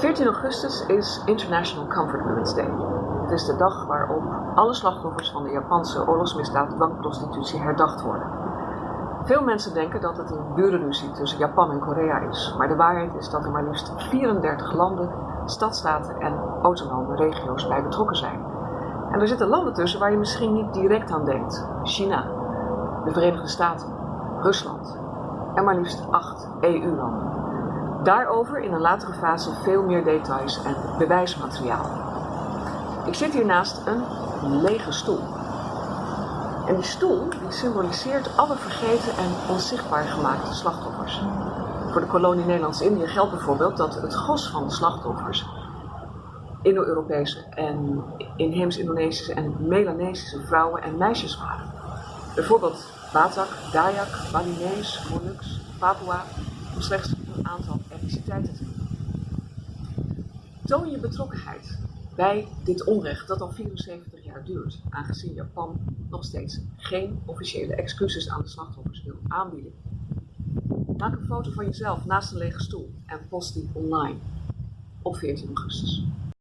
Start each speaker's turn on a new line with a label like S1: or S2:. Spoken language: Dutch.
S1: 14 augustus is International Comfort Women's Day. Het is de dag waarop alle slachtoffers van de Japanse oorlogsmisdaad dwangprostitutie herdacht worden. Veel mensen denken dat het een burenruzie tussen Japan en Korea is, maar de waarheid is dat er maar liefst 34 landen, stadstaten en autonome regio's bij betrokken zijn. En er zitten landen tussen waar je misschien niet direct aan denkt: China, de Verenigde Staten, Rusland en maar liefst acht EU-landen. Daarover in een latere fase veel meer details en bewijsmateriaal. Ik zit hier naast een lege stoel. En die stoel die symboliseert alle vergeten en onzichtbaar gemaakte slachtoffers. Voor de kolonie Nederlands-Indië geldt bijvoorbeeld dat het gros van de slachtoffers Indo-Europese en inheems-Indonesische en Melanesische vrouwen en meisjes waren. Bijvoorbeeld Batak, Dayak, Balinese, Molux, Papua, om slechts een aantal etniciteiten te noemen. Toon je betrokkenheid bij dit onrecht dat al 74 jaar duurt, aangezien Japan nog steeds geen officiële excuses aan de slachtoffers wil aanbieden. Maak een foto van jezelf naast een lege stoel en post die online op 14 augustus.